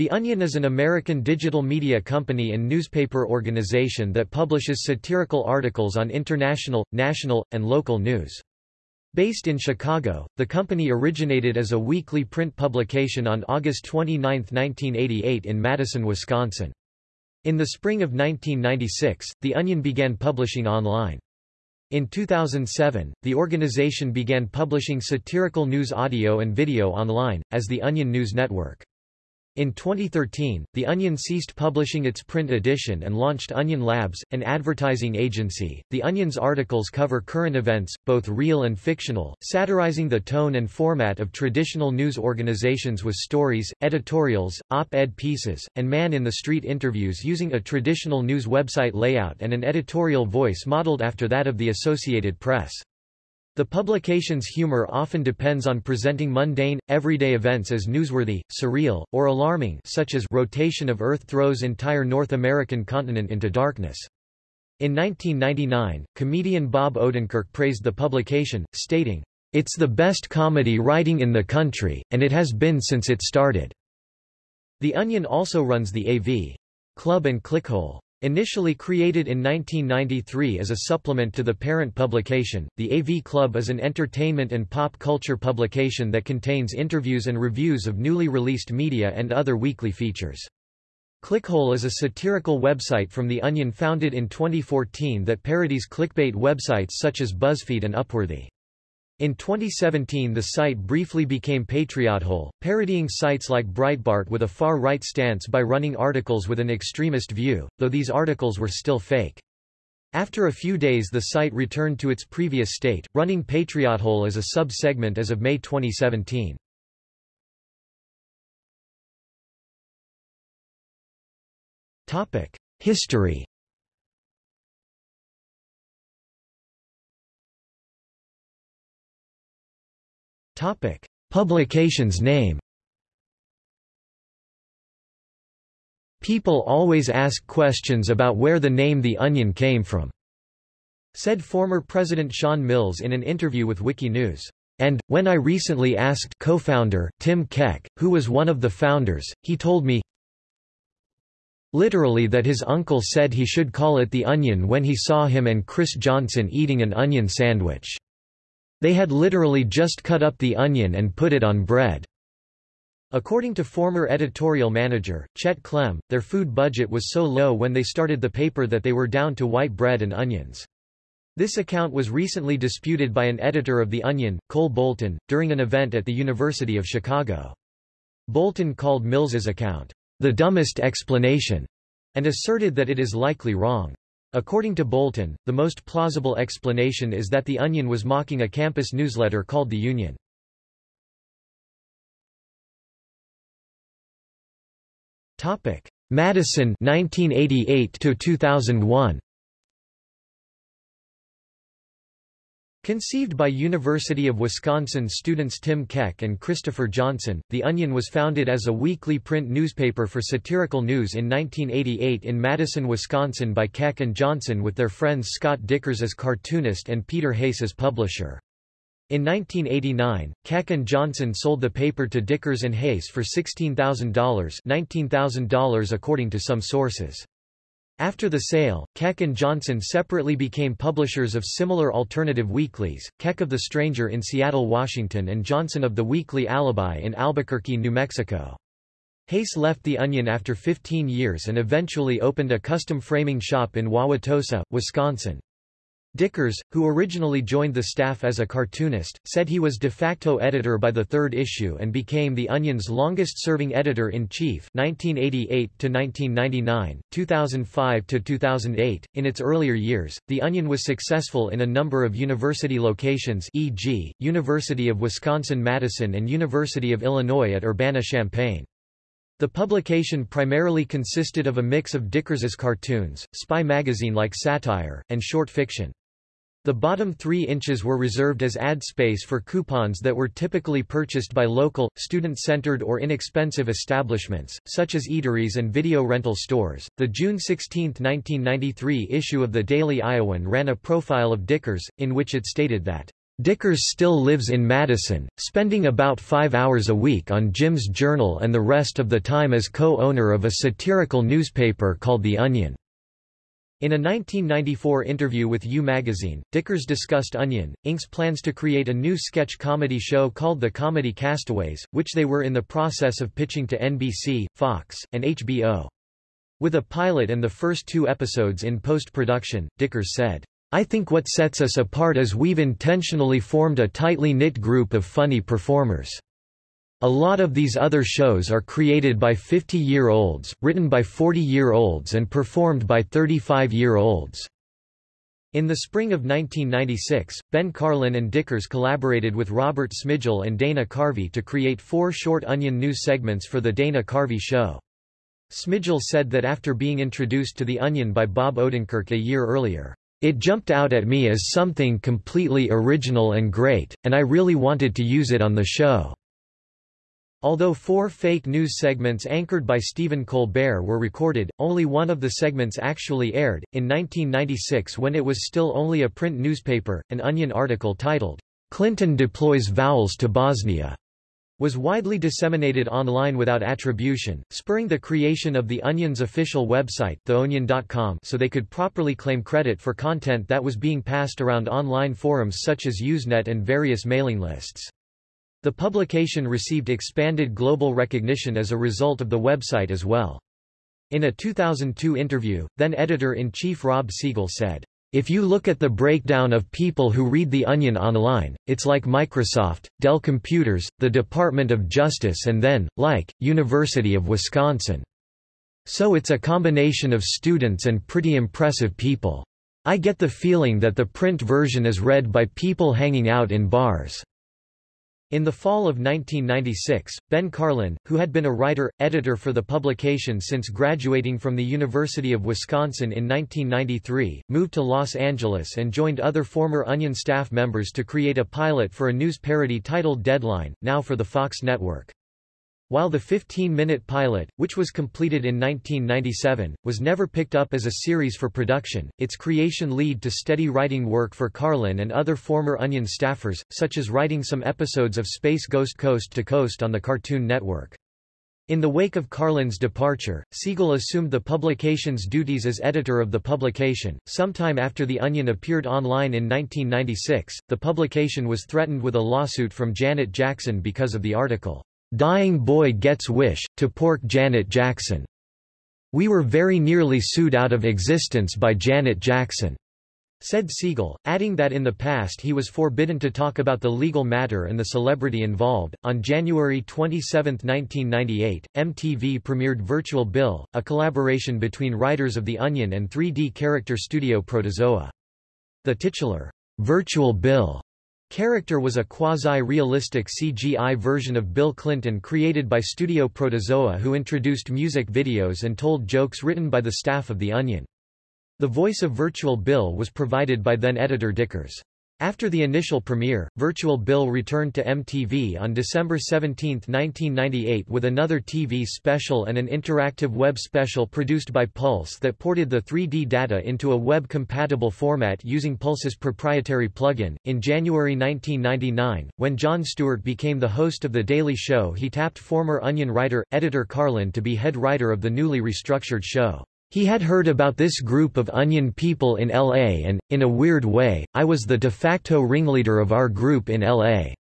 The Onion is an American digital media company and newspaper organization that publishes satirical articles on international, national, and local news. Based in Chicago, the company originated as a weekly print publication on August 29, 1988 in Madison, Wisconsin. In the spring of 1996, The Onion began publishing online. In 2007, the organization began publishing satirical news audio and video online, as the Onion News Network. In 2013, The Onion ceased publishing its print edition and launched Onion Labs, an advertising agency. The Onion's articles cover current events, both real and fictional, satirizing the tone and format of traditional news organizations with stories, editorials, op-ed pieces, and man-in-the-street interviews using a traditional news website layout and an editorial voice modeled after that of the Associated Press. The publication's humor often depends on presenting mundane, everyday events as newsworthy, surreal, or alarming such as rotation of Earth throws entire North American continent into darkness. In 1999, comedian Bob Odenkirk praised the publication, stating, It's the best comedy writing in the country, and it has been since it started. The Onion also runs the AV Club and Clickhole Initially created in 1993 as a supplement to the parent publication, the AV Club is an entertainment and pop culture publication that contains interviews and reviews of newly released media and other weekly features. Clickhole is a satirical website from The Onion founded in 2014 that parodies clickbait websites such as BuzzFeed and Upworthy. In 2017 the site briefly became Patriothole, parodying sites like Breitbart with a far-right stance by running articles with an extremist view, though these articles were still fake. After a few days the site returned to its previous state, running Patriothole as a sub-segment as of May 2017. History Topic: Publication's name. People always ask questions about where the name The Onion came from, said former President Sean Mills in an interview with Wikinews. And, when I recently asked co-founder, Tim Keck, who was one of the founders, he told me literally that his uncle said he should call it The Onion when he saw him and Chris Johnson eating an onion sandwich. They had literally just cut up the onion and put it on bread. According to former editorial manager, Chet Clem, their food budget was so low when they started the paper that they were down to white bread and onions. This account was recently disputed by an editor of The Onion, Cole Bolton, during an event at the University of Chicago. Bolton called Mills's account, the dumbest explanation, and asserted that it is likely wrong. According to Bolton, the most plausible explanation is that The Onion was mocking a campus newsletter called The Union. Madison 1988 to 2001 Conceived by University of Wisconsin students Tim Keck and Christopher Johnson, The Onion was founded as a weekly print newspaper for satirical news in 1988 in Madison, Wisconsin by Keck and Johnson with their friends Scott Dikkers as cartoonist and Peter Hayes as publisher. In 1989, Keck and Johnson sold the paper to Dikkers and Hayes for $16,000 $19,000 according to some sources. After the sale, Keck and Johnson separately became publishers of similar alternative weeklies, Keck of The Stranger in Seattle, Washington and Johnson of The Weekly Alibi in Albuquerque, New Mexico. Hayes left The Onion after 15 years and eventually opened a custom framing shop in Wauwatosa, Wisconsin. Dikkers, who originally joined the staff as a cartoonist, said he was de facto editor by the third issue and became The Onion's longest-serving editor-in-chief 1988–1999, 2005–2008. In its earlier years, The Onion was successful in a number of university locations e.g., University of Wisconsin-Madison and University of Illinois at Urbana-Champaign. The publication primarily consisted of a mix of Dikkers's cartoons, spy magazine-like satire, and short fiction. The bottom three inches were reserved as ad space for coupons that were typically purchased by local, student-centered or inexpensive establishments, such as eateries and video rental stores. The June 16, 1993 issue of the Daily Iowan ran a profile of Dikkers, in which it stated that, Dikkers still lives in Madison, spending about five hours a week on Jim's Journal and the rest of the time as co-owner of a satirical newspaper called The Onion. In a 1994 interview with You magazine, Dikkers discussed Onion, Inc.'s plans to create a new sketch comedy show called The Comedy Castaways, which they were in the process of pitching to NBC, Fox, and HBO. With a pilot and the first two episodes in post-production, Dikkers said, I think what sets us apart is we've intentionally formed a tightly knit group of funny performers. A lot of these other shows are created by 50-year-olds, written by 40-year-olds and performed by 35-year-olds. In the spring of 1996, Ben Karlin and Dikkers collaborated with Robert Smigel and Dana Carvey to create four short Onion news segments for The Dana Carvey Show. Smigel said that after being introduced to The Onion by Bob Odenkirk a year earlier, it jumped out at me as something completely original and great, and I really wanted to use it on the show. Although four fake news segments anchored by Stephen Colbert were recorded, only one of the segments actually aired. In 1996, when it was still only a print newspaper, an Onion article titled, Clinton deploys vowels to Bosnia was widely disseminated online without attribution, spurring the creation of The Onion's official website theonion.com so they could properly claim credit for content that was being passed around online forums such as Usenet and various mailing lists. The publication received expanded global recognition as a result of the website as well. In a 2002 interview, then editor-in-chief Rob Siegel said, if you look at the breakdown of people who read The Onion online, it's like Microsoft, Dell Computers, the Department of Justice and then, like, University of Wisconsin. So it's a combination of students and pretty impressive people. I get the feeling that the print version is read by people hanging out in bars. In the fall of 1996, Ben Karlin, who had been a writer, editor for the publication since graduating from the University of Wisconsin in 1993, moved to Los Angeles and joined other former Onion staff members to create a pilot for a news parody titled Deadline, now for the Fox network. While the 15-minute pilot, which was completed in 1997, was never picked up as a series for production, its creation led to steady writing work for Karlin and other former Onion staffers, such as writing some episodes of Space Ghost Coast to Coast on the Cartoon Network. In the wake of Karlin's departure, Siegel assumed the publication's duties as editor of the publication. Sometime after The Onion appeared online in 1996, the publication was threatened with a lawsuit from Janet Jackson because of the article. Dying Boy Gets Wish, to pork Janet Jackson. We were very nearly sued out of existence by Janet Jackson. Said Siegel, adding that in the past he was forbidden to talk about the legal matter and the celebrity involved. On January 27, 1998, MTV premiered Virtual Bill, a collaboration between writers of The Onion and 3D character studio Protozoa. The titular, Virtual Bill Character was a quasi-realistic CGI version of Bill Clinton created by Studio Protozoa who introduced music videos and told jokes written by the staff of The Onion. The voice of Virtual Bill was provided by then-editor Dikkers. After the initial premiere, Virtual Bill returned to MTV on December 17, 1998 with another TV special and an interactive web special produced by Pulse that ported the 3D data into a web-compatible format using Pulse's proprietary plugin. In January 1999, when Jon Stewart became the host of The Daily Show he tapped former Onion writer, editor Karlin to be head writer of the newly restructured show. He had heard about this group of Onion people in L.A. and, in a weird way, I was the de facto ringleader of our group in L.A.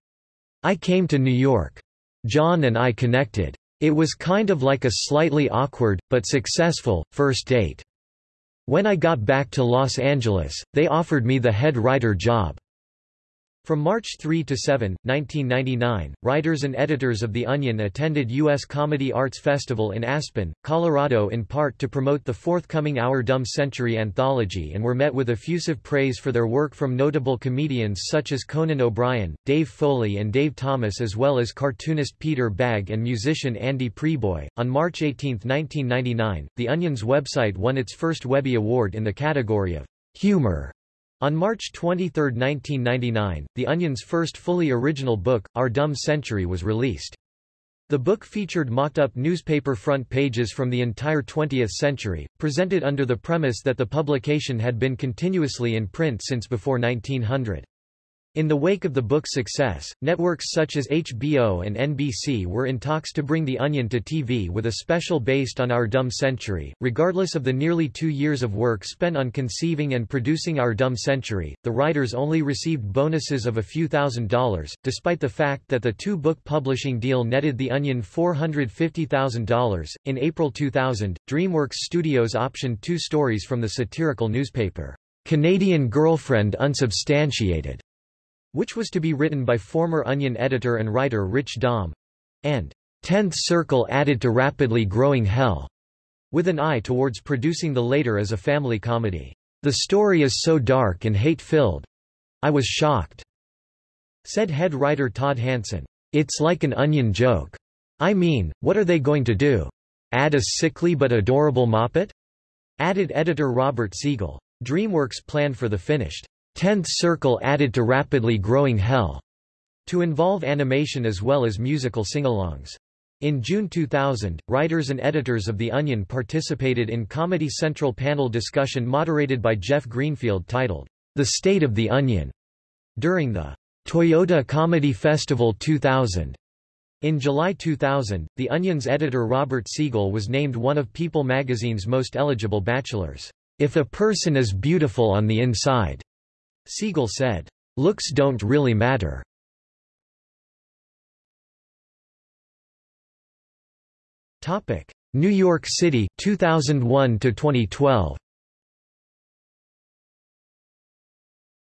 I came to New York. John and I connected. It was kind of like a slightly awkward, but successful, first date. When I got back to Los Angeles, they offered me the head writer job. From March 3 to 7, 1999, writers and editors of The Onion attended U.S. Comedy Arts Festival in Aspen, Colorado in part to promote the forthcoming Our Dumb Century anthology and were met with effusive praise for their work from notable comedians such as Conan O'Brien, Dave Foley and Dave Thomas as well as cartoonist Peter Bagge and musician Andy Prieboy. On March 18, 1999, The Onion's website won its first Webby Award in the category of humor on March 23, 1999, The Onion's first fully original book, Our Dumb Century was released. The book featured mocked-up newspaper front pages from the entire 20th century, presented under the premise that the publication had been continuously in print since before 1900. In the wake of the book's success, networks such as HBO and NBC were in talks to bring The Onion to TV with a special based on Our Dumb Century. Regardless of the nearly two years of work spent on conceiving and producing Our Dumb Century, the writers only received bonuses of a few thousand dollars, despite the fact that the two book publishing deal netted The Onion $450,000. In April 2000, DreamWorks Studios optioned two stories from the satirical newspaper, Canadian Girlfriend Unsubstantiated which was to be written by former Onion editor and writer Rich Dahm, and Tenth Circle added to rapidly growing Hell, with an eye towards producing the later as a family comedy. The story is so dark and hate-filled. I was shocked, said head writer Todd Hanson. It's like an Onion joke. I mean, what are they going to do? Add a sickly but adorable Moppet? Added editor Robert Siegel. DreamWorks planned for the finished Tenth Circle added to rapidly growing Hell to involve animation as well as musical singalongs. In June 2000, writers and editors of The Onion participated in Comedy Central panel discussion moderated by Jeff Greenfield titled, The State of the Onion, during the Toyota Comedy Festival 2000. In July 2000, The Onion's editor Robert Siegel was named one of People magazine's most eligible bachelors. If a person is beautiful on the inside, Siegel said, "...looks don't really matter." New York City 2001 to 2012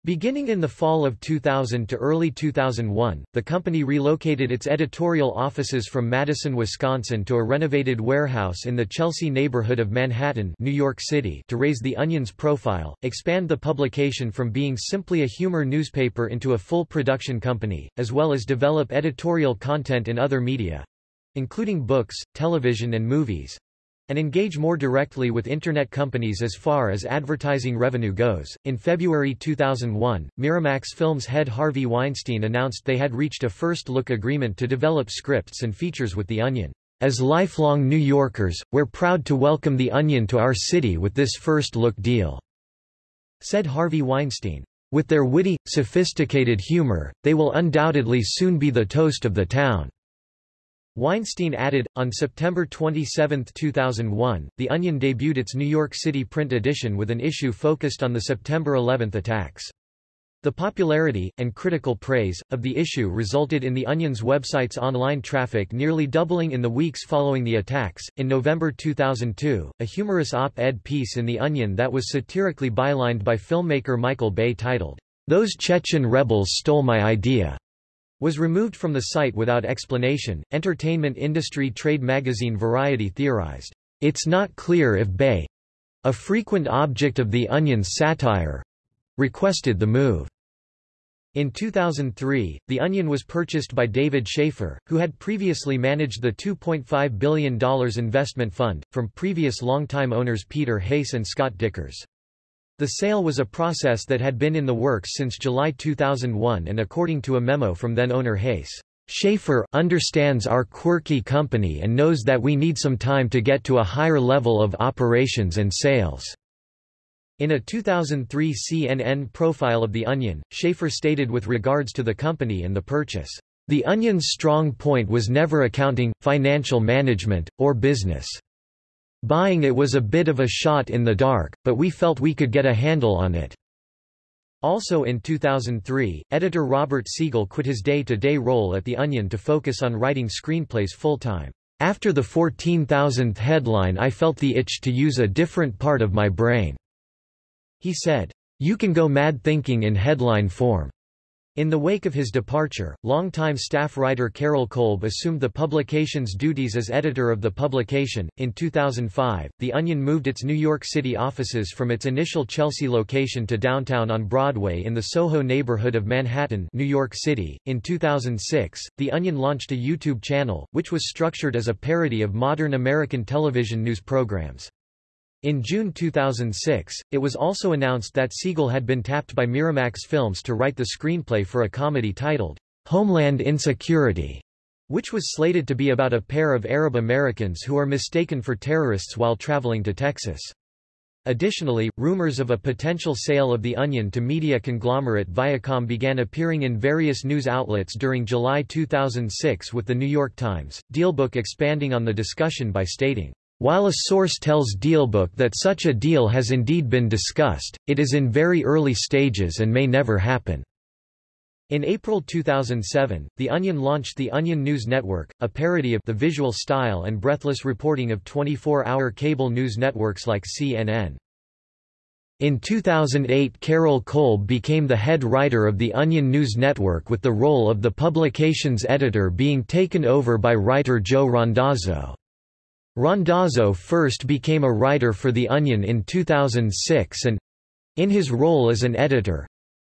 Beginning in the fall of 2000 to early 2001, the company relocated its editorial offices from Madison, Wisconsin to a renovated warehouse in the Chelsea neighborhood of Manhattan, New York City to raise the Onion's profile, expand the publication from being simply a humor newspaper into a full production company, as well as develop editorial content in other media—including books, television and movies, and engage more directly with Internet companies as far as advertising revenue goes. In February 2001, Miramax Films head Harvey Weinstein announced they had reached a first look agreement to develop scripts and features with The Onion. As lifelong New Yorkers, we're proud to welcome The Onion to our city with this first look deal, said Harvey Weinstein. With their witty, sophisticated humor, they will undoubtedly soon be the toast of the town. Weinstein added, on September 27, 2001, The Onion debuted its New York City print edition with an issue focused on the September 11 attacks. The popularity, and critical praise, of the issue resulted in The Onion's website's online traffic nearly doubling in the weeks following the attacks. In November 2002, a humorous op ed piece in The Onion that was satirically bylined by filmmaker Michael Bay titled, Those Chechen Rebels Stole My Idea was removed from the site without explanation. Entertainment industry trade magazine Variety theorized, It's not clear if Bay, a frequent object of The Onion's satire, requested the move. In 2003, The Onion was purchased by David Shafer, who had previously managed the $2.5 billion investment fund, from previous longtime owners Peter Hayes and Scott Dikkers. The sale was a process that had been in the works since July 2001 and according to a memo from then-owner Hayes, Shafer understands our quirky company and knows that we need some time to get to a higher level of operations and sales. In a 2003 CNN profile of The Onion, Shafer stated with regards to the company and the purchase, The Onion's strong point was never accounting, financial management, or business. Buying it was a bit of a shot in the dark, but we felt we could get a handle on it. Also in 2003, editor Robert Siegel quit his day-to-day -day role at The Onion to focus on writing screenplays full-time. After the 14,000th headline I felt the itch to use a different part of my brain. He said, You can go mad thinking in headline form. In the wake of his departure, longtime staff writer Carol Kolb assumed the publication's duties as editor of the publication. In 2005, The Onion moved its New York City offices from its initial Chelsea location to downtown on Broadway in the Soho neighborhood of Manhattan, New York City. In 2006, The Onion launched a YouTube channel, which was structured as a parody of modern American television news programs. In June 2006, it was also announced that Siegel had been tapped by Miramax Films to write the screenplay for a comedy titled, Homeland Insecurity, which was slated to be about a pair of Arab Americans who are mistaken for terrorists while traveling to Texas. Additionally, rumors of a potential sale of The Onion to media conglomerate Viacom began appearing in various news outlets during July 2006 with The New York Times, Dealbook expanding on the discussion by stating, while a source tells Dealbook that such a deal has indeed been discussed, it is in very early stages and may never happen. In April 2007, The Onion launched the Onion News Network, a parody of the visual style and breathless reporting of 24-hour cable news networks like CNN. In 2008 Carol Kolb became the head writer of the Onion News Network with the role of the publication's editor being taken over by writer Joe Randazzo. Randazzo first became a writer for The Onion in 2006 and—in his role as an editor,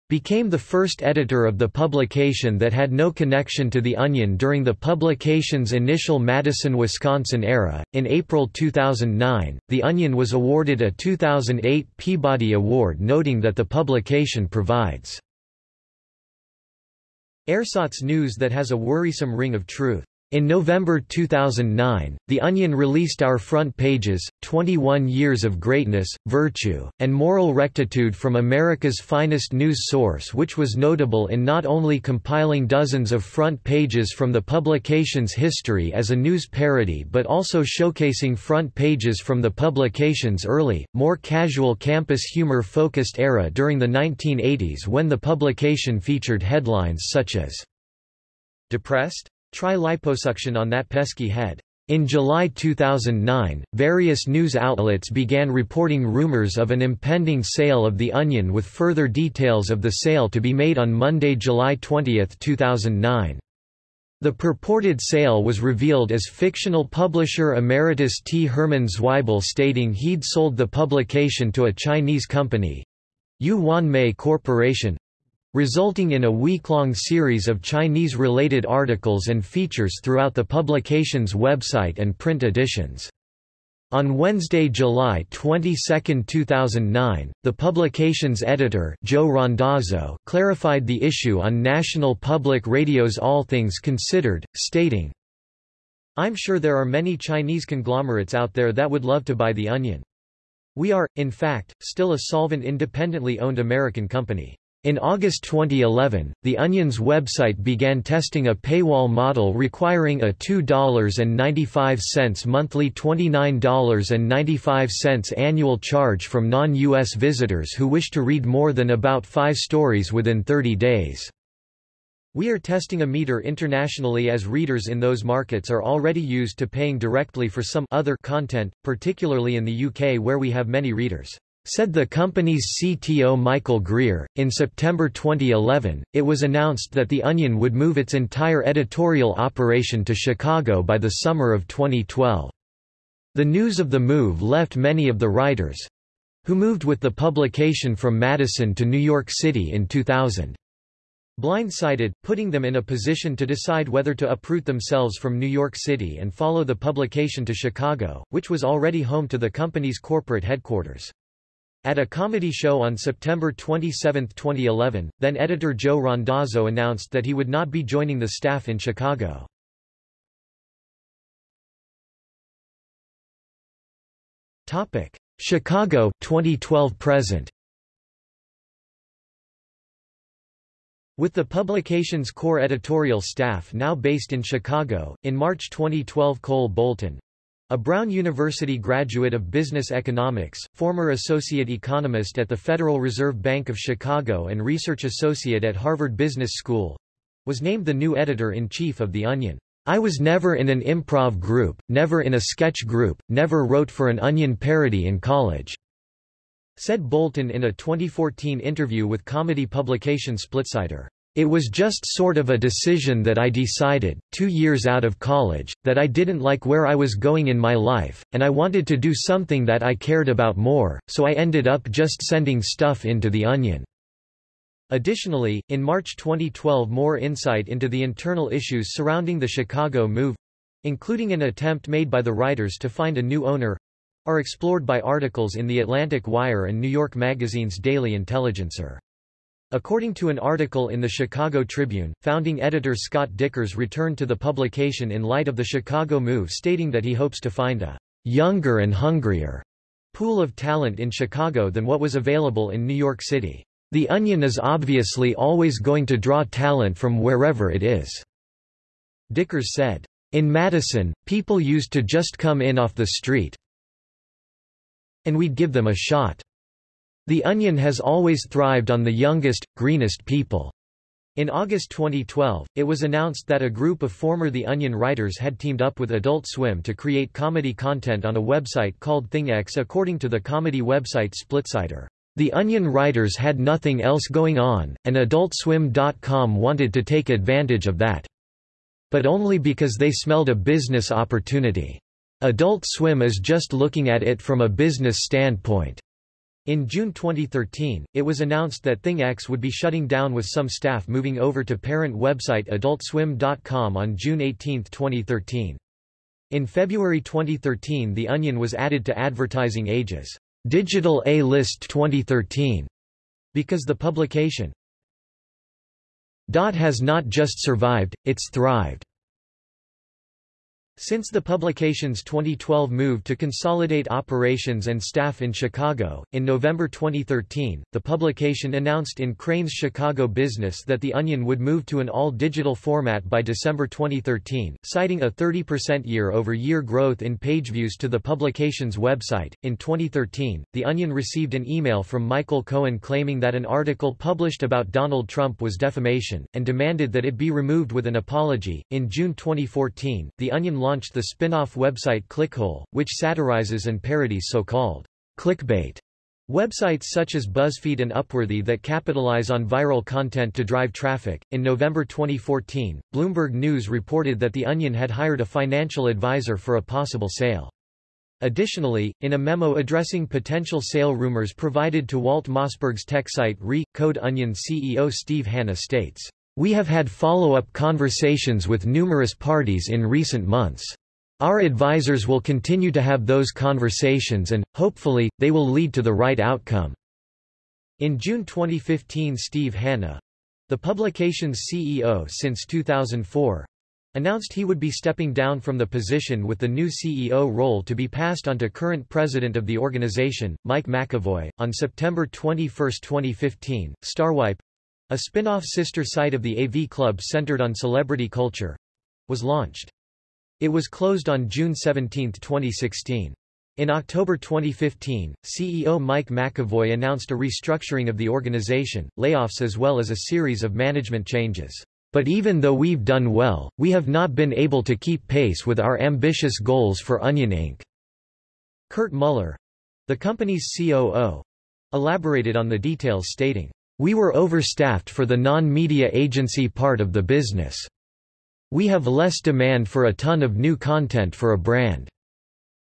became the first editor of the publication that had no connection to The Onion during the publication's initial Madison, Wisconsin era. In April 2009, The Onion was awarded a 2008 Peabody Award noting that the publication provides ersatz news that has a worrisome ring of truth. In November 2009, The Onion released Our Front Pages, 21 Years of Greatness, Virtue, and Moral Rectitude from America's Finest News Source which was notable in not only compiling dozens of front pages from the publication's history as a news parody but also showcasing front pages from the publication's early, more casual campus humor-focused era during the 1980s when the publication featured headlines such as Depressed? Try liposuction on that pesky head. In July 2009, various news outlets began reporting rumors of an impending sale of The Onion with further details of the sale to be made on Monday, July 20, 2009. The purported sale was revealed as fictional publisher emeritus T. Herman Zweibel stating he'd sold the publication to a Chinese company, Yuan Mei Corporation, resulting in a week-long series of Chinese-related articles and features throughout the publication's website and print editions. On Wednesday, July 22, 2009, the publication's editor Joe Randazzo clarified the issue on National Public Radio's All Things Considered, stating, I'm sure there are many Chinese conglomerates out there that would love to buy The Onion. We are, in fact, still a solvent independently owned American company. In August 2011, The Onion's website began testing a paywall model requiring a $2.95 monthly $29.95 annual charge from non-U.S. visitors who wish to read more than about five stories within 30 days. We are testing a meter internationally as readers in those markets are already used to paying directly for some other content, particularly in the UK where we have many readers. Said the company's CTO Michael Greer. In September 2011, it was announced that The Onion would move its entire editorial operation to Chicago by the summer of 2012. The news of the move left many of the writers who moved with the publication from Madison to New York City in 2000 blindsided, putting them in a position to decide whether to uproot themselves from New York City and follow the publication to Chicago, which was already home to the company's corporate headquarters. At a comedy show on September 27, 2011, then-editor Joe Randazzo announced that he would not be joining the staff in Chicago. Chicago 2012 present With the publication's core editorial staff now based in Chicago, in March 2012 Cole Bolton, a Brown University graduate of business economics, former associate economist at the Federal Reserve Bank of Chicago and research associate at Harvard Business School, was named the new editor-in-chief of The Onion. I was never in an improv group, never in a sketch group, never wrote for an Onion parody in college, said Bolton in a 2014 interview with comedy publication Splitsider. It was just sort of a decision that I decided, two years out of college, that I didn't like where I was going in my life, and I wanted to do something that I cared about more, so I ended up just sending stuff into The Onion. Additionally, in March 2012 more insight into the internal issues surrounding the Chicago move—including an attempt made by the writers to find a new owner—are explored by articles in The Atlantic Wire and New York Magazine's Daily Intelligencer. According to an article in the Chicago Tribune, founding editor Scott Dikkers returned to the publication in light of the Chicago move stating that he hopes to find a younger and hungrier pool of talent in Chicago than what was available in New York City. The Onion is obviously always going to draw talent from wherever it is." Dikkers said. In Madison, people used to just come in off the street and we'd give them a shot. The Onion has always thrived on the youngest, greenest people. In August 2012, it was announced that a group of former The Onion writers had teamed up with Adult Swim to create comedy content on a website called ThingX according to the comedy website Splitsider. The Onion writers had nothing else going on, and AdultSwim.com wanted to take advantage of that. But only because they smelled a business opportunity. Adult Swim is just looking at it from a business standpoint. In June 2013, it was announced that ThingX would be shutting down with some staff moving over to parent website AdultSwim.com on June 18, 2013. In February 2013 The Onion was added to Advertising Age's Digital A-List 2013 because the publication has not just survived, it's thrived. Since the publication's 2012 move to consolidate operations and staff in Chicago, in November 2013, the publication announced in Crane's Chicago Business that The Onion would move to an all-digital format by December 2013, citing a 30% year-over-year growth in page views to the publication's website. In 2013, The Onion received an email from Michael Cohen claiming that an article published about Donald Trump was defamation, and demanded that it be removed with an apology. In June 2014, The Onion launched the spin-off website Clickhole, which satirizes and parodies so-called clickbait Websites such as BuzzFeed and Upworthy that capitalize on viral content to drive traffic. In November 2014, Bloomberg News reported that The Onion had hired a financial advisor for a possible sale. Additionally, in a memo addressing potential sale rumors provided to Walt Mossberg's tech site Re, Code Onion CEO Steve Hanna states, we have had follow-up conversations with numerous parties in recent months. Our advisors will continue to have those conversations and, hopefully, they will lead to the right outcome." In June 2015 Steve Hanna—the publication's CEO since 2004, announced he would be stepping down from the position with the new CEO role to be passed on to current president of the organization, Mike McAvoy. On September 21, 2015, Starwipe a spin-off sister site of the AV Club centered on celebrity culture was launched. It was closed on June 17, 2016. In October 2015, CEO Mike McAvoy announced a restructuring of the organization, layoffs as well as a series of management changes. But even though we've done well, we have not been able to keep pace with our ambitious goals for Onion Inc. Kurt Muller, the company's COO, elaborated on the details stating, we were overstaffed for the non-media agency part of the business. We have less demand for a ton of new content for a brand.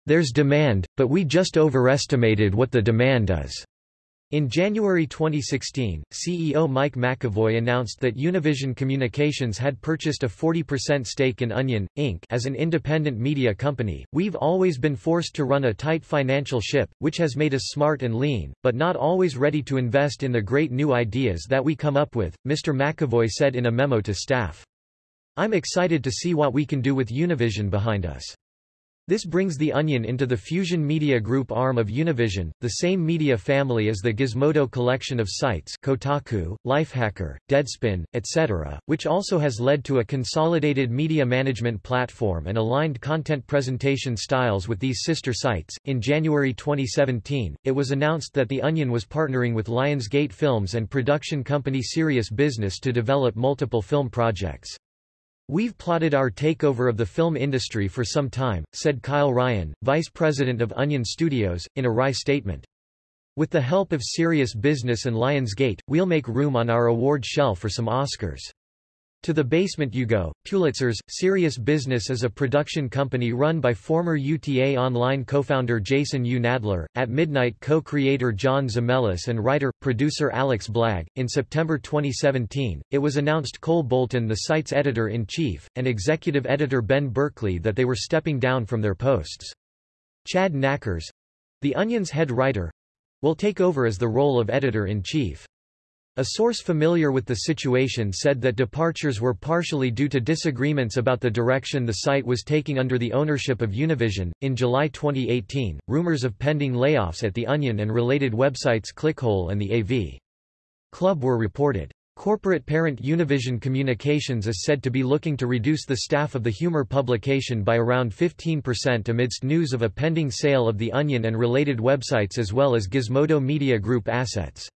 There's demand, but we just overestimated what the demand is. In January 2016, CEO Mike McAvoy announced that Univision Communications had purchased a 40% stake in Onion, Inc. as an independent media company. We've always been forced to run a tight financial ship, which has made us smart and lean, but not always ready to invest in the great new ideas that we come up with, Mr. McAvoy said in a memo to staff. I'm excited to see what we can do with Univision behind us. This brings The Onion into the Fusion Media Group arm of Univision, the same media family as the Gizmodo collection of sites Kotaku, Lifehacker, Deadspin, etc., which also has led to a consolidated media management platform and aligned content presentation styles with these sister sites. In January 2017, it was announced that The Onion was partnering with Lionsgate Films and production company Serious Business to develop multiple film projects. We've plotted our takeover of the film industry for some time, said Kyle Ryan, vice president of Onion Studios, in a RAI statement. With the help of Serious Business and Lionsgate, we'll make room on our award shelf for some Oscars. To the Basement You Go, Pulitzers, Serious Business is a production company run by former UTA Online co-founder Jason U. Nadler, At Midnight co-creator John Zemelis and writer-producer Alex Blagg. In September 2017, it was announced Cole Bolton the site's editor-in-chief, and executive editor Ben Berkley that they were stepping down from their posts. Chad Nackers, The Onion's head writer—will take over as the role of editor-in-chief. A source familiar with the situation said that departures were partially due to disagreements about the direction the site was taking under the ownership of Univision. In July 2018, rumors of pending layoffs at The Onion and related websites Clickhole and the AV Club were reported. Corporate parent Univision Communications is said to be looking to reduce the staff of the humor publication by around 15% amidst news of a pending sale of The Onion and related websites as well as Gizmodo Media Group assets.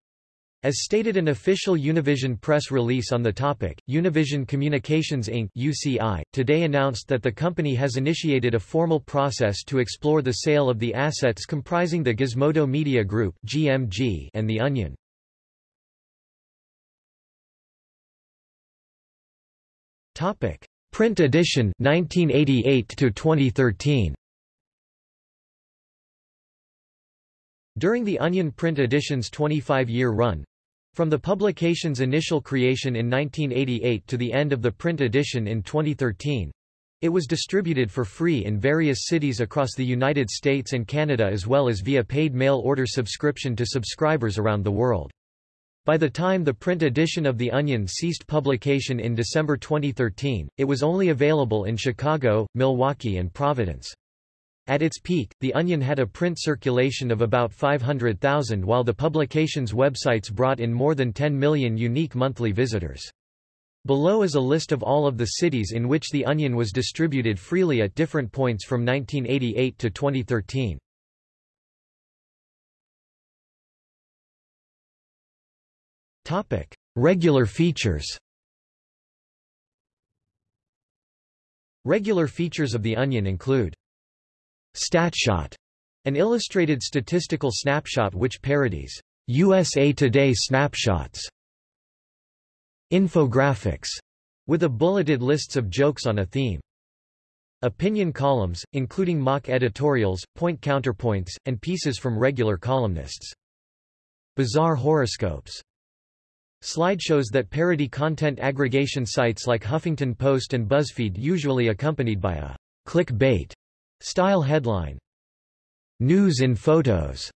As stated an official Univision press release on the topic, Univision Communications Inc. UCI, today announced that the company has initiated a formal process to explore the sale of the assets comprising the Gizmodo Media Group GMG and The Onion. Print edition 1988 to 2013. During the Onion print edition's 25-year run, from the publication's initial creation in 1988 to the end of the print edition in 2013, it was distributed for free in various cities across the United States and Canada as well as via paid mail order subscription to subscribers around the world. By the time the print edition of The Onion ceased publication in December 2013, it was only available in Chicago, Milwaukee and Providence. At its peak, The Onion had a print circulation of about 500,000 while the publication's websites brought in more than 10 million unique monthly visitors. Below is a list of all of the cities in which The Onion was distributed freely at different points from 1988 to 2013. Topic: Regular features. Regular features of The Onion include Statshot, an illustrated statistical snapshot which parodies USA Today snapshots. Infographics, with a bulleted lists of jokes on a theme. Opinion columns, including mock editorials, point counterpoints, and pieces from regular columnists. Bizarre horoscopes. Slideshows that parody content aggregation sites like Huffington Post and BuzzFeed usually accompanied by a clickbait style headline. News in photos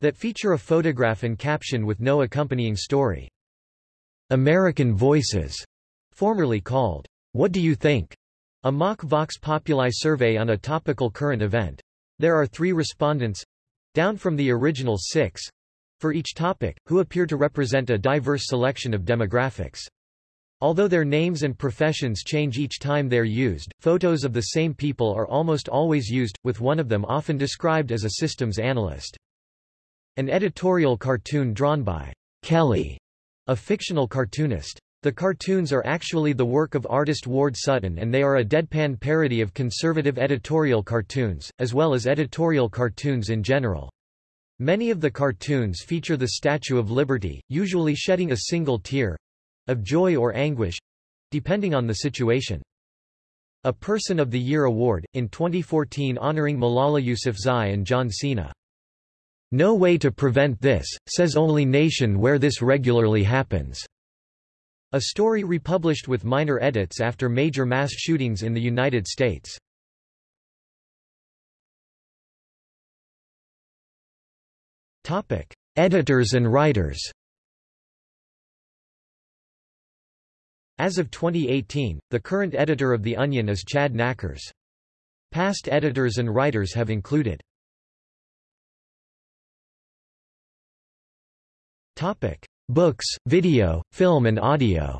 that feature a photograph and caption with no accompanying story. American Voices, formerly called What Do You Think? A mock Vox Populi survey on a topical current event. There are three respondents down from the original six for each topic, who appear to represent a diverse selection of demographics. Although their names and professions change each time they're used, photos of the same people are almost always used, with one of them often described as a systems analyst. An editorial cartoon drawn by Kelly, a fictional cartoonist. The cartoons are actually the work of artist Ward Sutton and they are a deadpan parody of conservative editorial cartoons, as well as editorial cartoons in general. Many of the cartoons feature the Statue of Liberty, usually shedding a single tear—of joy or anguish—depending on the situation. A Person of the Year award, in 2014 honoring Malala Yousafzai and John Cena. No way to prevent this, says only nation where this regularly happens. A story republished with minor edits after major mass shootings in the United States. Editors and writers. As of 2018, the current editor of The Onion is Chad Nackers. Past editors and writers have included Topic: Books, video, film and audio.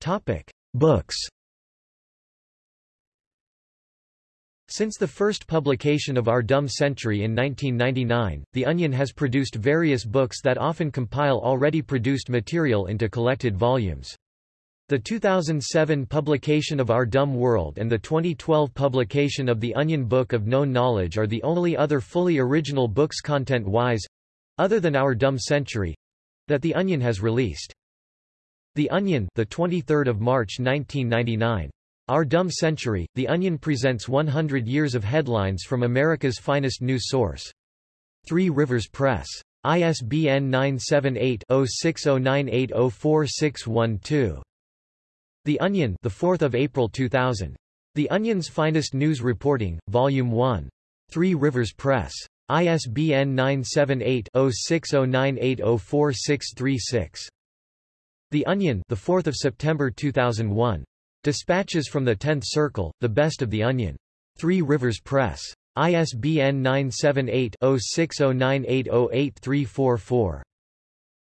Topic: Books. Since the first publication of Our Dumb Century in 1999, The Onion has produced various books that often compile already produced material into collected volumes. The 2007 publication of Our Dumb World and the 2012 publication of The Onion Book of Known Knowledge are the only other fully original books content-wise—other than Our Dumb Century—that The Onion has released. The Onion, the 23rd of March 1999. Our Dumb Century, The Onion presents 100 years of headlines from America's finest news source. Three Rivers Press. ISBN 978-0609804612. The Onion, the 4th of April 2000. The Onion's Finest News Reporting, Volume 1. Three Rivers Press. ISBN 978-0609804636. The Onion, the 4th of September 2001. Dispatches from the 10th Circle, The Best of the Onion. Three Rivers Press. ISBN 978-0609808344.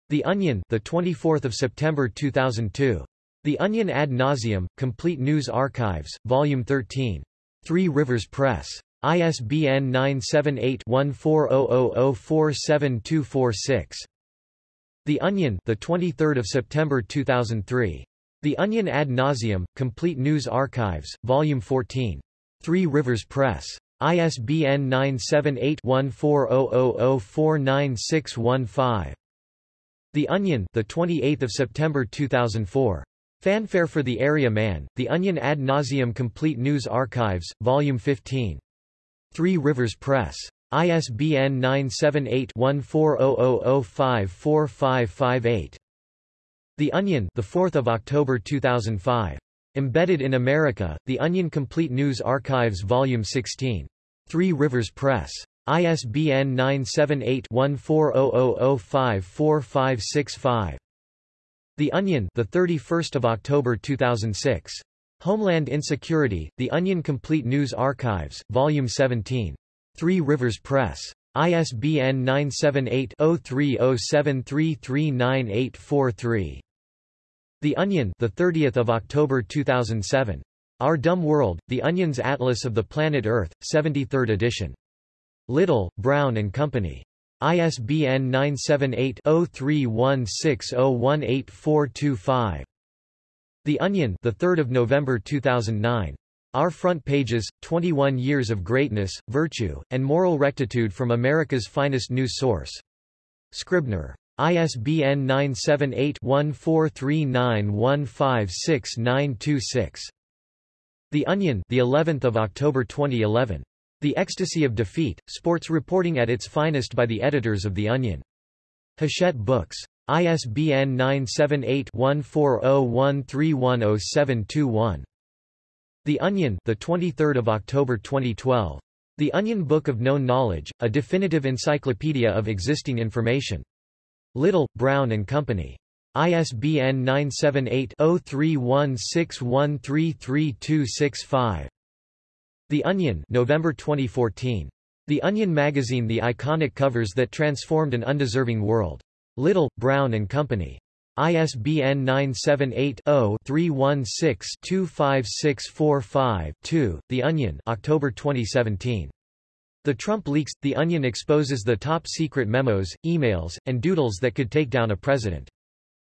The Onion, the 24th of September 2002. The Onion ad nauseum, Complete News Archives, Volume 13. Three Rivers Press. ISBN 978-1400047246. The Onion, the 23rd of September 2003. The Onion ad nauseam, Complete News Archives, Volume 14. Three Rivers Press. ISBN 978-1400049615. The Onion, the 28th of September 2004. Fanfare for the Area Man, The Onion ad nauseam Complete News Archives, Volume 15. Three Rivers Press. ISBN 978-1400054558. The Onion, the 4th of October 2005. Embedded in America, The Onion Complete News Archives Volume 16. Three Rivers Press. ISBN 978-1400054565. The Onion, the 31st of October 2006. Homeland Insecurity, The Onion Complete News Archives, Volume 17. Three Rivers Press. ISBN 978-0307339843. The Onion, the 30th of October 2007. Our Dumb World: The Onion's Atlas of the Planet Earth, 73rd edition. Little, Brown and Company. ISBN 978 0316018425. The Onion, the 3rd of November 2009. Our Front Pages: 21 Years of Greatness, Virtue, and Moral Rectitude from America's Finest News Source. Scribner. ISBN 978-1439156926. The Onion, the 11th of October 2011. The Ecstasy of Defeat: Sports reporting at its finest by the editors of The Onion. Hachette Books. ISBN 978-1401310721. The Onion, the 23rd of October 2012. The Onion Book of Known Knowledge, a definitive encyclopedia of existing information. Little, Brown and Company. ISBN 978-0316133265. The Onion, November 2014. The Onion magazine The iconic covers that transformed an undeserving world. Little, Brown and Company. ISBN 978-0-316-25645-2. The Onion October 2017. The Trump leaks – The Onion exposes the top-secret memos, emails, and doodles that could take down a president.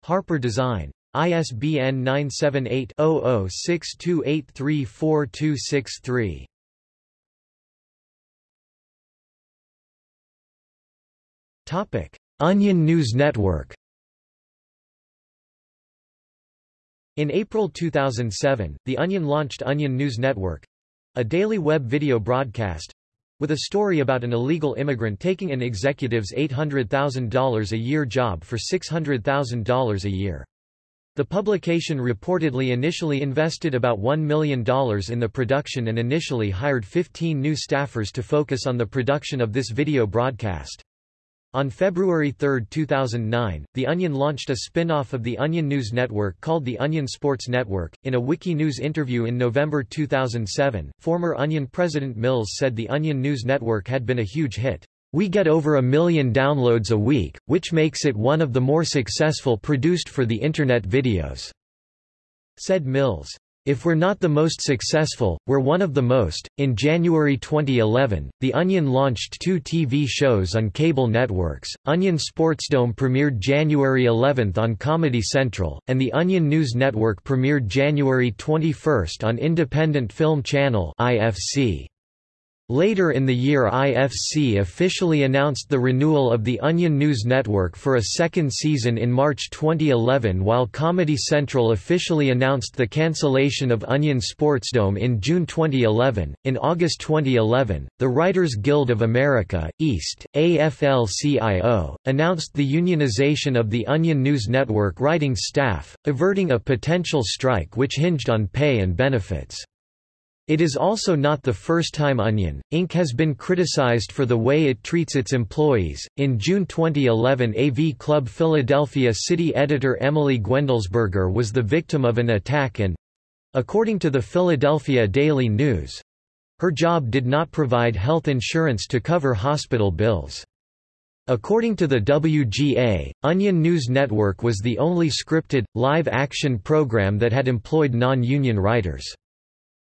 Harper Design. ISBN 978 0062834263. Topic: Onion News Network In April 2007, The Onion launched Onion News Network—a daily web video broadcast—with a story about an illegal immigrant taking an executive's $800,000 a year job for $600,000 a year. The publication reportedly initially invested about $1 million in the production and initially hired 15 new staffers to focus on the production of this video broadcast. On February 3, 2009, The Onion launched a spin-off of the Onion News Network called the Onion Sports Network. In a Wikinews interview in November 2007, former Onion president Mills said the Onion News Network had been a huge hit. We get over a million downloads a week, which makes it one of the more successful produced for the Internet videos," said Mills. If we're not the most successful, we're one of the most. In January 2011, The Onion launched two TV shows on cable networks. Onion Sportsdome premiered January 11 on Comedy Central, and The Onion News Network premiered January 21 on Independent Film Channel (IFC). Later in the year IFC officially announced the renewal of the Onion News Network for a second season in March 2011 while Comedy Central officially announced the cancellation of Onion Sportsdome in June 2011. In August 2011, the Writers Guild of America, East, AFL-CIO, announced the unionization of the Onion News Network writing staff, averting a potential strike which hinged on pay and benefits. It is also not the first time Onion, Inc. has been criticized for the way it treats its employees. In June 2011, AV Club Philadelphia city editor Emily Guendelsberger was the victim of an attack and according to the Philadelphia Daily News her job did not provide health insurance to cover hospital bills. According to the WGA, Onion News Network was the only scripted, live-action program that had employed non-union writers.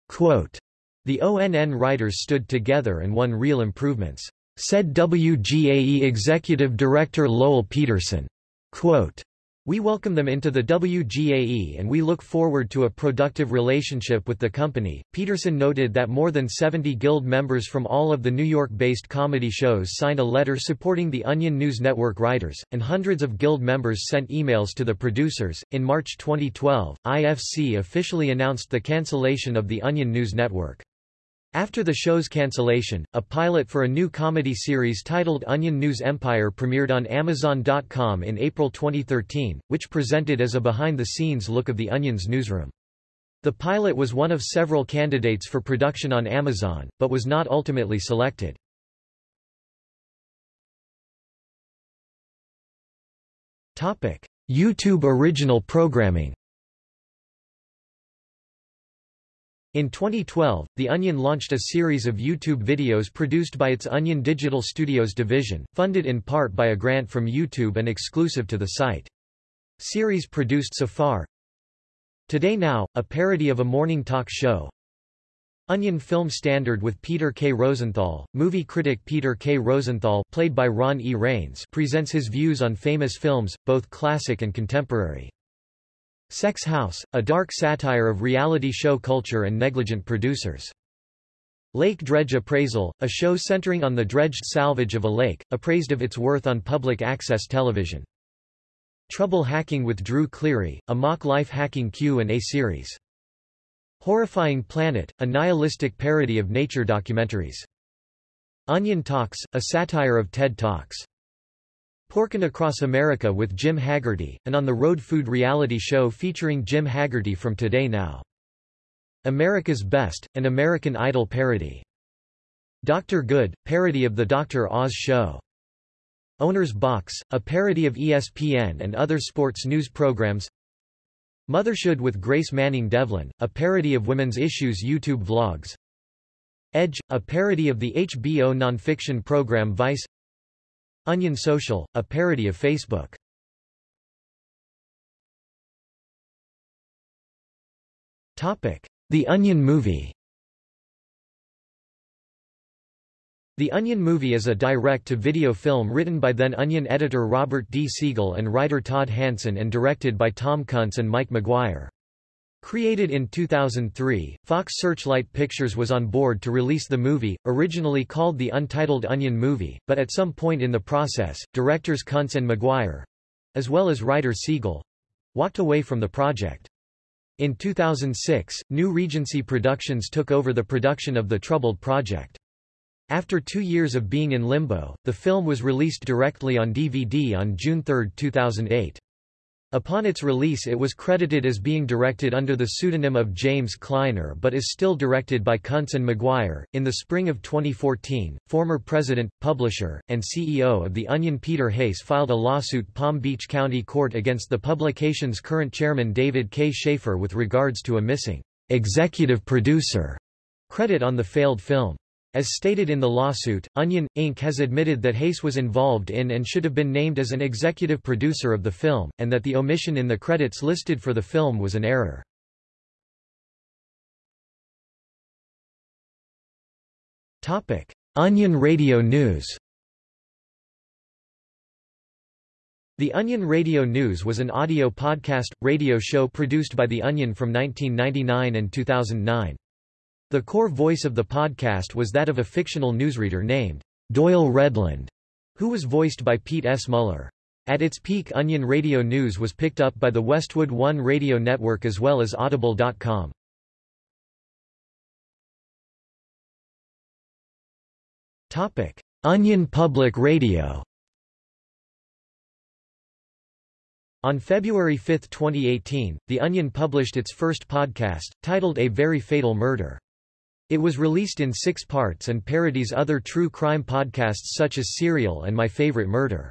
Quote, the ONN writers stood together and won real improvements, said WGAE Executive Director Lowell Peterson. Quote, we welcome them into the WGAE and we look forward to a productive relationship with the company. Peterson noted that more than 70 Guild members from all of the New York based comedy shows signed a letter supporting the Onion News Network writers, and hundreds of Guild members sent emails to the producers. In March 2012, IFC officially announced the cancellation of the Onion News Network. After the show's cancellation, a pilot for a new comedy series titled Onion News Empire premiered on Amazon.com in April 2013, which presented as a behind-the-scenes look of the Onion's newsroom. The pilot was one of several candidates for production on Amazon, but was not ultimately selected. YouTube original programming In 2012, The Onion launched a series of YouTube videos produced by its Onion Digital Studios division, funded in part by a grant from YouTube and exclusive to the site. Series produced so far Today Now, a parody of a morning talk show Onion Film Standard with Peter K. Rosenthal, movie critic Peter K. Rosenthal played by Ron E. Rains presents his views on famous films, both classic and contemporary. Sex House, a dark satire of reality show culture and negligent producers. Lake Dredge Appraisal, a show centering on the dredged salvage of a lake, appraised of its worth on public access television. Trouble Hacking with Drew Cleary, a mock life hacking Q&A series. Horrifying Planet, a nihilistic parody of nature documentaries. Onion Talks, a satire of TED Talks. Porkin' Across America with Jim Haggerty, an on-the-road food reality show featuring Jim Haggerty from Today Now. America's Best, an American Idol parody. Dr. Good, parody of The Dr. Oz Show. Owner's Box, a parody of ESPN and other sports news programs. Motherhood with Grace Manning Devlin, a parody of women's issues YouTube vlogs. Edge, a parody of the HBO nonfiction program Vice Onion Social, a parody of Facebook. The Onion Movie The Onion Movie is a direct-to-video film written by then Onion editor Robert D. Siegel and writer Todd Hanson and directed by Tom Kuntz and Mike McGuire. Created in 2003, Fox Searchlight Pictures was on board to release the movie, originally called the Untitled Onion Movie, but at some point in the process, directors Kuntz and McGuire—as well as writer Siegel—walked away from the project. In 2006, New Regency Productions took over the production of the troubled project. After two years of being in limbo, the film was released directly on DVD on June 3, 2008. Upon its release it was credited as being directed under the pseudonym of James Kleiner but is still directed by Kuntz and McGuire. In the spring of 2014, former president, publisher, and CEO of The Onion Peter Hayes filed a lawsuit Palm Beach County Court against the publication's current chairman David K. Schaefer with regards to a missing executive producer credit on the failed film. As stated in the lawsuit, Onion, Inc. has admitted that Hayes was involved in and should have been named as an executive producer of the film, and that the omission in the credits listed for the film was an error. Onion Radio News The Onion Radio News was an audio podcast, radio show produced by The Onion from 1999 and 2009. The core voice of the podcast was that of a fictional newsreader named Doyle Redland, who was voiced by Pete S. Muller. At its peak Onion Radio News was picked up by the Westwood One radio network as well as Audible.com. Onion Public Radio On February 5, 2018, The Onion published its first podcast, titled A Very Fatal Murder. It was released in six parts and parodies other true crime podcasts such as Serial and My Favorite Murder.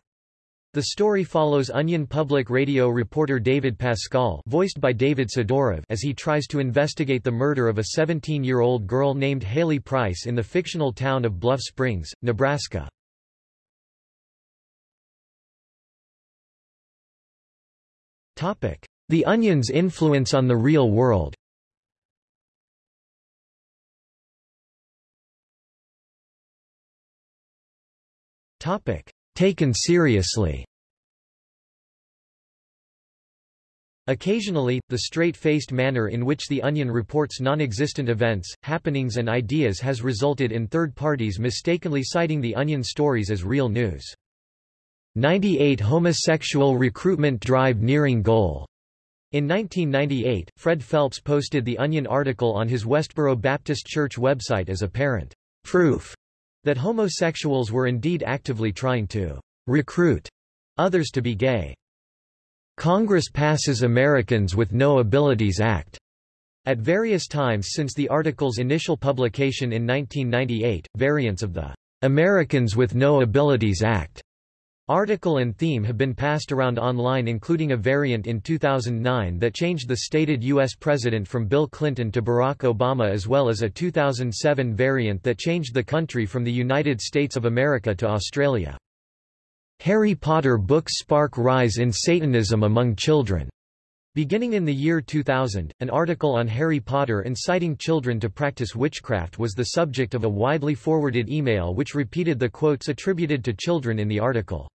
The story follows Onion Public Radio reporter David Pascal voiced by David Sidorov as he tries to investigate the murder of a 17-year-old girl named Haley Price in the fictional town of Bluff Springs, Nebraska. The Onion's influence on the real world Taken seriously Occasionally, the straight-faced manner in which The Onion reports non-existent events, happenings and ideas has resulted in third parties mistakenly citing The Onion stories as real news. 98 Homosexual recruitment drive nearing goal. In 1998, Fred Phelps posted the Onion article on his Westboro Baptist Church website as apparent proof that homosexuals were indeed actively trying to recruit others to be gay. Congress passes Americans with No Abilities Act. At various times since the article's initial publication in 1998, variants of the Americans with No Abilities Act article and theme have been passed around online including a variant in 2009 that changed the stated U.S. president from Bill Clinton to Barack Obama as well as a 2007 variant that changed the country from the United States of America to Australia. Harry Potter books spark rise in Satanism among children. Beginning in the year 2000, an article on Harry Potter inciting children to practice witchcraft was the subject of a widely forwarded email which repeated the quotes attributed to children in the article.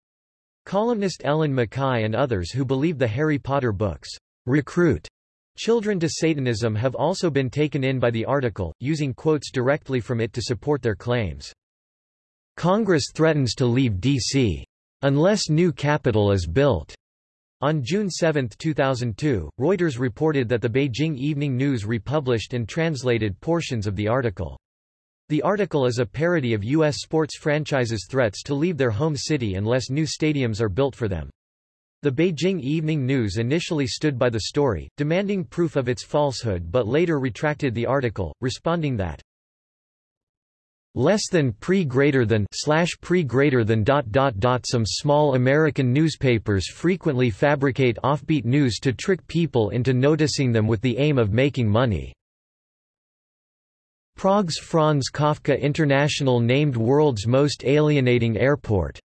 Columnist Ellen Makkai and others who believe the Harry Potter books recruit children to Satanism have also been taken in by the article, using quotes directly from it to support their claims. Congress threatens to leave D.C. Unless new capital is built. On June 7, 2002, Reuters reported that the Beijing Evening News republished and translated portions of the article. The article is a parody of U.S. sports franchises' threats to leave their home city unless new stadiums are built for them. The Beijing Evening News initially stood by the story, demanding proof of its falsehood but later retracted the article, responding that less than pre greater than slash pre greater than dot dot dot some small American newspapers frequently fabricate offbeat news to trick people into noticing them with the aim of making money. Prague's Franz Kafka International named world's most alienating airport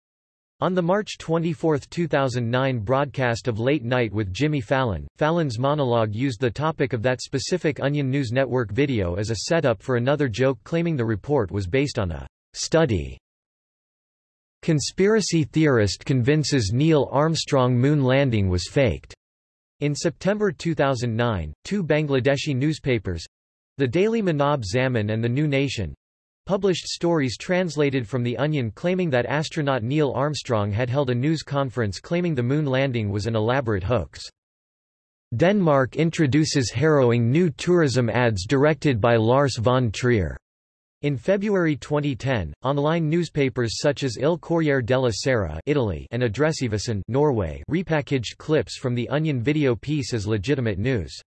on the March 24, 2009 broadcast of Late Night with Jimmy Fallon, Fallon's monologue used the topic of that specific Onion News Network video as a setup for another joke claiming the report was based on a study. Conspiracy theorist convinces Neil Armstrong moon landing was faked. In September 2009, two Bangladeshi newspapers the Daily Manab Zamin and The New Nation published stories translated from The Onion claiming that astronaut Neil Armstrong had held a news conference claiming the moon landing was an elaborate hoax. Denmark introduces harrowing new tourism ads directed by Lars von Trier. In February 2010, online newspapers such as Il Corriere della Sera Italy and Adresseavisen Norway repackaged clips from the Onion video piece as legitimate news.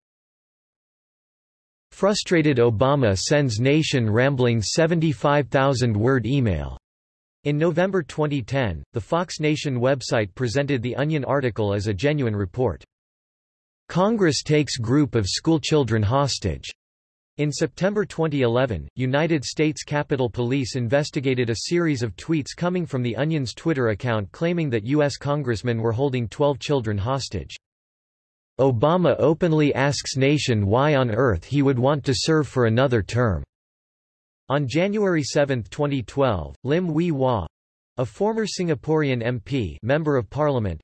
Frustrated Obama sends nation rambling 75,000-word email. In November 2010, the Fox Nation website presented the Onion article as a genuine report. Congress takes group of schoolchildren hostage. In September 2011, United States Capitol Police investigated a series of tweets coming from the Onion's Twitter account claiming that U.S. congressmen were holding 12 children hostage. Obama openly asks Nation why on earth he would want to serve for another term. On January 7, 2012, Lim Hwee Hua, a former Singaporean MP member of Parliament,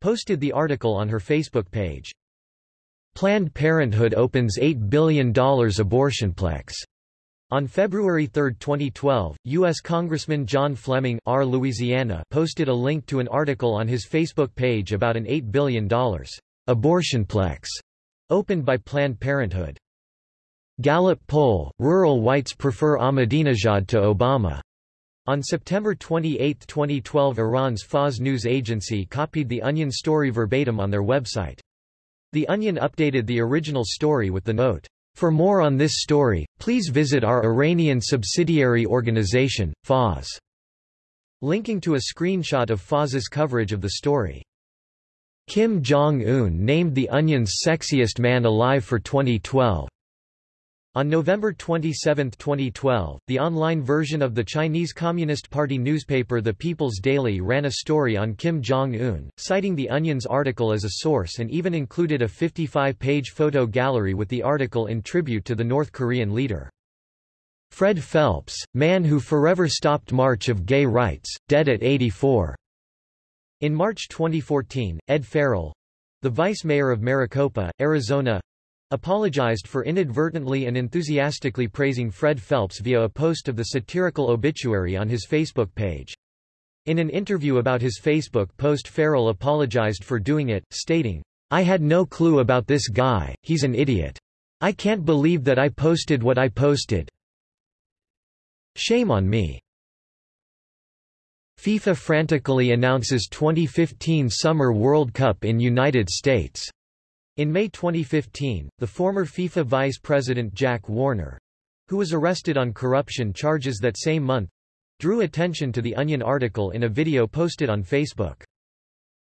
posted the article on her Facebook page. Planned Parenthood opens $8 billion abortionplex. On February 3, 2012, U.S. Congressman John Fleming R. Louisiana posted a link to an article on his Facebook page about an $8 billion abortionplex opened by Planned Parenthood. Gallup poll, rural whites prefer Ahmadinejad to Obama. On September 28, 2012 Iran's Fars news agency copied The Onion story verbatim on their website. The Onion updated the original story with the note, For more on this story, please visit our Iranian subsidiary organization, Fars. Linking to a screenshot of Fars's coverage of the story. Kim Jong-un named The Onion's sexiest man alive for 2012. On November 27, 2012, the online version of the Chinese Communist Party newspaper The People's Daily ran a story on Kim Jong-un, citing The Onion's article as a source and even included a 55-page photo gallery with the article in tribute to the North Korean leader. Fred Phelps, man who forever stopped march of gay rights, dead at 84. In March 2014, Ed Farrell—the vice mayor of Maricopa, Arizona, apologized for inadvertently and enthusiastically praising Fred Phelps via a post of the satirical obituary on his Facebook page. In an interview about his Facebook post Farrell apologized for doing it, stating, I had no clue about this guy, he's an idiot. I can't believe that I posted what I posted. Shame on me. FIFA frantically announces 2015 Summer World Cup in United States. In May 2015, the former FIFA vice president Jack Warner, who was arrested on corruption charges that same month, drew attention to the Onion article in a video posted on Facebook.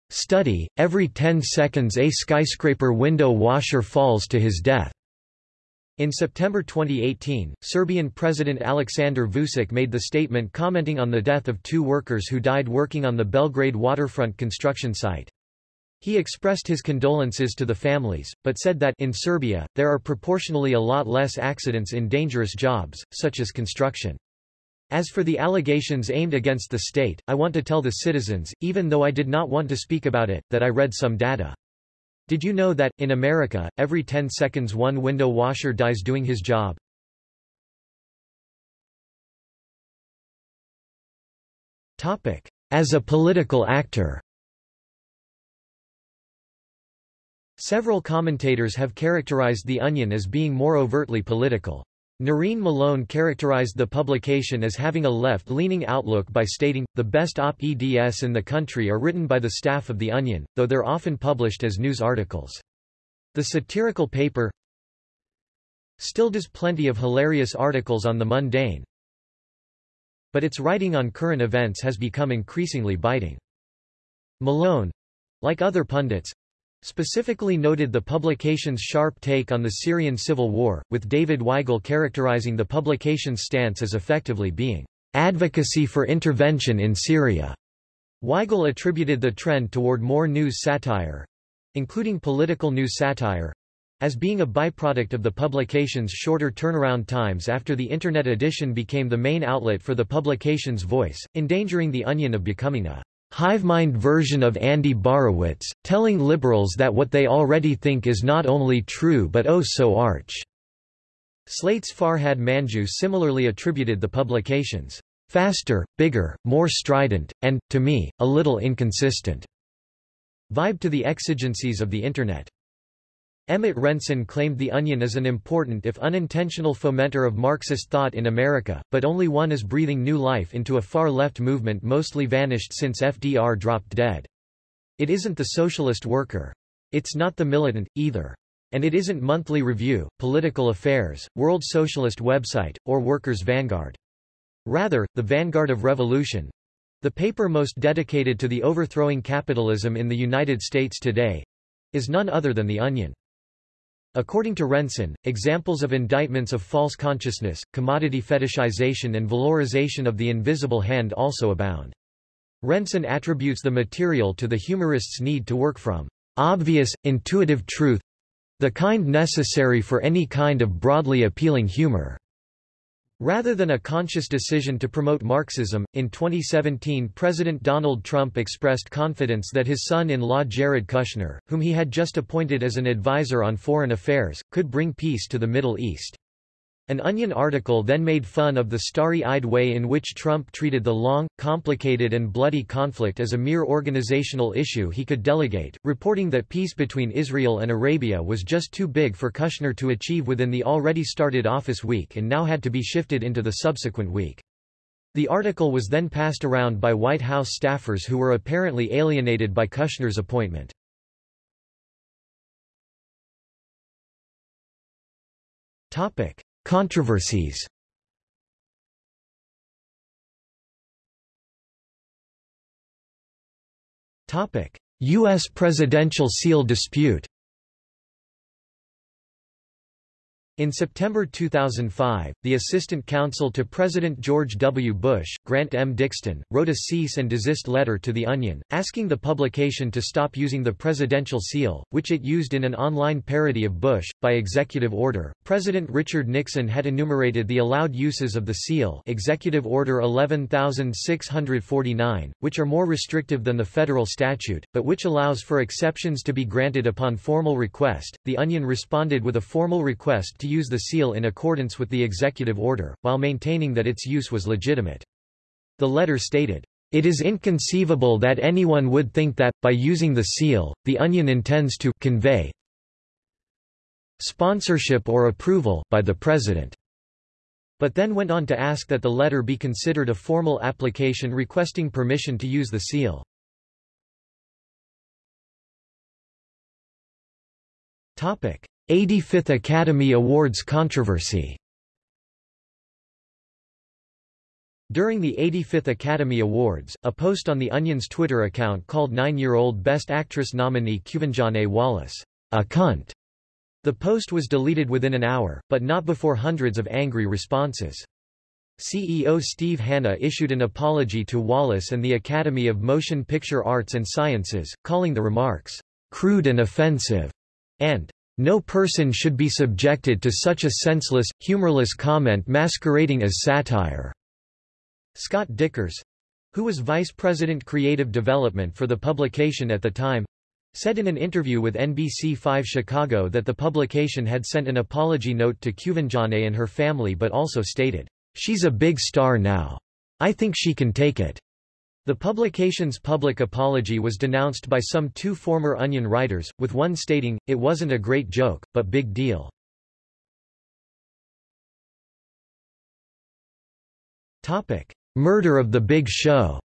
Study, every 10 seconds a skyscraper window washer falls to his death. In September 2018, Serbian President Aleksandar Vučić made the statement commenting on the death of two workers who died working on the Belgrade waterfront construction site. He expressed his condolences to the families, but said that in Serbia, there are proportionally a lot less accidents in dangerous jobs, such as construction. As for the allegations aimed against the state, I want to tell the citizens, even though I did not want to speak about it, that I read some data. Did you know that, in America, every 10 seconds one window washer dies doing his job? As a political actor Several commentators have characterized The Onion as being more overtly political. Noreen Malone characterized the publication as having a left-leaning outlook by stating, the best op-eds in the country are written by the staff of The Onion, though they're often published as news articles. The satirical paper still does plenty of hilarious articles on the mundane, but its writing on current events has become increasingly biting. Malone, like other pundits, Specifically noted the publication's sharp take on the Syrian civil war, with David Weigel characterizing the publication's stance as effectively being advocacy for intervention in Syria. Weigel attributed the trend toward more news satire, including political news satire, as being a byproduct of the publication's shorter turnaround times after the Internet edition became the main outlet for the publication's voice, endangering the Onion of becoming a Hivemind version of Andy Borowitz, telling liberals that what they already think is not only true but oh so arch. Slate's Farhad Manjoo similarly attributed the publications, faster, bigger, more strident, and, to me, a little inconsistent vibe to the exigencies of the Internet. Emmett Rensin claimed The Onion as an important if unintentional fomenter of Marxist thought in America, but only one is breathing new life into a far-left movement mostly vanished since FDR dropped dead. It isn't the socialist worker. It's not the militant, either. And it isn't Monthly Review, Political Affairs, World Socialist Website, or Workers' Vanguard. Rather, the vanguard of revolution, the paper most dedicated to the overthrowing capitalism in the United States today, is none other than The Onion. According to Rensin, examples of indictments of false consciousness, commodity fetishization and valorization of the invisible hand also abound. Rensin attributes the material to the humorist's need to work from obvious, intuitive truth the kind necessary for any kind of broadly appealing humor. Rather than a conscious decision to promote Marxism, in 2017 President Donald Trump expressed confidence that his son-in-law Jared Kushner, whom he had just appointed as an advisor on foreign affairs, could bring peace to the Middle East. An Onion article then made fun of the starry-eyed way in which Trump treated the long, complicated and bloody conflict as a mere organizational issue he could delegate, reporting that peace between Israel and Arabia was just too big for Kushner to achieve within the already started office week and now had to be shifted into the subsequent week. The article was then passed around by White House staffers who were apparently alienated by Kushner's appointment. Topic: Controversies. U.S. presidential seal dispute. In September 2005, the assistant counsel to President George W. Bush, Grant M. Dixton, wrote a cease and desist letter to The Onion, asking the publication to stop using the presidential seal, which it used in an online parody of Bush. By executive order, President Richard Nixon had enumerated the allowed uses of the seal Executive Order 11649, which are more restrictive than the federal statute, but which allows for exceptions to be granted upon formal request. The Onion responded with a formal request to use the seal in accordance with the executive order, while maintaining that its use was legitimate. The letter stated, it is inconceivable that anyone would think that, by using the seal, the Onion intends to convey sponsorship or approval by the President, but then went on to ask that the letter be considered a formal application requesting permission to use the seal. Topic. 85th Academy Awards controversy During the 85th Academy Awards, a post on The Onion's Twitter account called nine-year-old Best Actress nominee Quvenzhané Wallis, a cunt. The post was deleted within an hour, but not before hundreds of angry responses. CEO Steve Hannah issued an apology to Wallis and the Academy of Motion Picture Arts and Sciences, calling the remarks, crude and offensive, and no person should be subjected to such a senseless, humorless comment masquerading as satire." Scott Dikkers, who was Vice President Creative Development for the publication at the time, said in an interview with NBC5 Chicago that the publication had sent an apology note to Quvenzhané and her family but also stated, "'She's a big star now. I think she can take it.' The publication's public apology was denounced by some two former Onion writers, with one stating, it wasn't a great joke, but big deal. Murder of the Big Show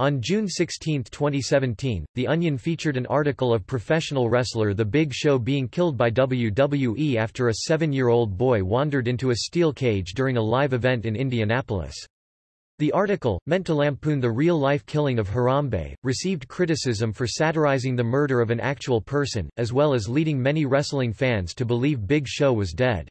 On June 16, 2017, The Onion featured an article of professional wrestler The Big Show being killed by WWE after a seven-year-old boy wandered into a steel cage during a live event in Indianapolis. The article, meant to lampoon the real-life killing of Harambe, received criticism for satirizing the murder of an actual person, as well as leading many wrestling fans to believe Big Show was dead.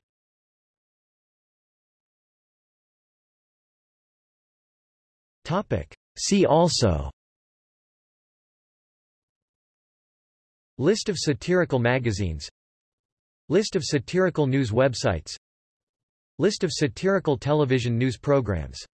See also. List of satirical magazines. List of satirical news websites. List of satirical television news programs